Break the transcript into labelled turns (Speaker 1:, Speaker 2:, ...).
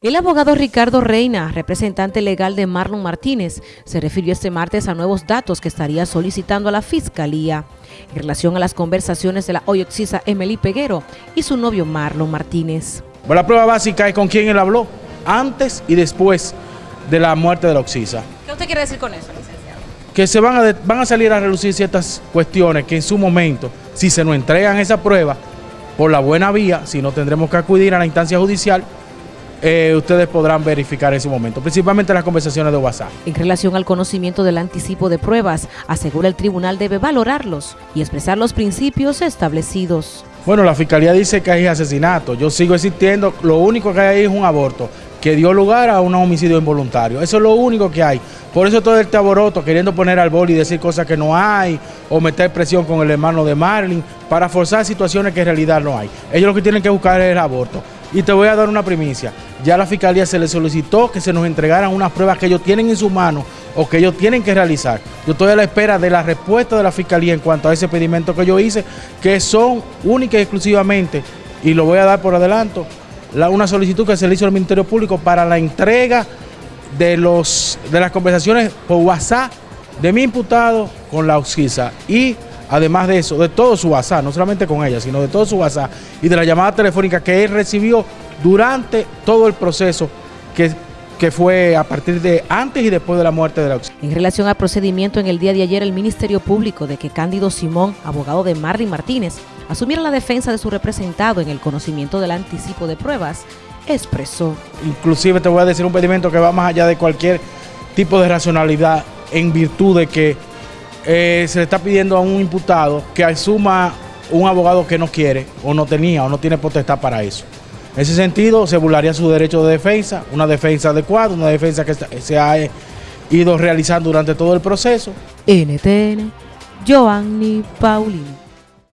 Speaker 1: El abogado Ricardo Reina, representante legal de Marlon Martínez, se refirió este martes a nuevos datos que estaría solicitando a la Fiscalía en relación a las conversaciones de la hoy oxisa Emily Peguero y su novio Marlon Martínez.
Speaker 2: la prueba básica es con quién él habló, antes y después de la muerte de la oxisa.
Speaker 1: ¿Qué usted quiere decir con eso, licenciado?
Speaker 2: Que se van a, van a salir a relucir ciertas cuestiones que en su momento, si se nos entregan esa prueba, por la buena vía, si no tendremos que acudir a la instancia judicial, eh, ustedes podrán verificar en ese momento, principalmente las conversaciones de WhatsApp.
Speaker 1: En relación al conocimiento del anticipo de pruebas, asegura el tribunal debe valorarlos y expresar los principios establecidos.
Speaker 2: Bueno, la fiscalía dice que hay asesinato. Yo sigo existiendo. Lo único que hay ahí es un aborto que dio lugar a un homicidio involuntario. Eso es lo único que hay. Por eso todo este aboroto, queriendo poner al boli y decir cosas que no hay, o meter presión con el hermano de Marlin, para forzar situaciones que en realidad no hay. Ellos lo que tienen que buscar es el aborto. Y te voy a dar una primicia. Ya a la fiscalía se le solicitó que se nos entregaran unas pruebas que ellos tienen en su mano o que ellos tienen que realizar. Yo estoy a la espera de la respuesta de la fiscalía en cuanto a ese pedimento que yo hice, que son únicas y exclusivamente, y lo voy a dar por adelanto, la, una solicitud que se le hizo al Ministerio Público para la entrega de, los, de las conversaciones por WhatsApp de mi imputado con la OXISA y además de eso, de todo su WhatsApp, no solamente con ella, sino de todo su WhatsApp y de la llamada telefónica que él recibió durante todo el proceso que, que fue a partir de antes y después de la muerte de la
Speaker 1: En relación al procedimiento en el día de ayer, el Ministerio Público de que Cándido Simón, abogado de Marlin Martínez, asumiera la defensa de su representado en el conocimiento del anticipo de pruebas, expresó.
Speaker 2: Inclusive te voy a decir un pedimento que va más allá de cualquier tipo de racionalidad en virtud de que eh, se le está pidiendo a un imputado que asuma un abogado que no quiere o no tenía o no tiene potestad para eso. En ese sentido, se burlaría su derecho de defensa, una defensa adecuada, una defensa que se ha ido realizando durante todo el proceso.
Speaker 1: NTN, Joanny Paulino.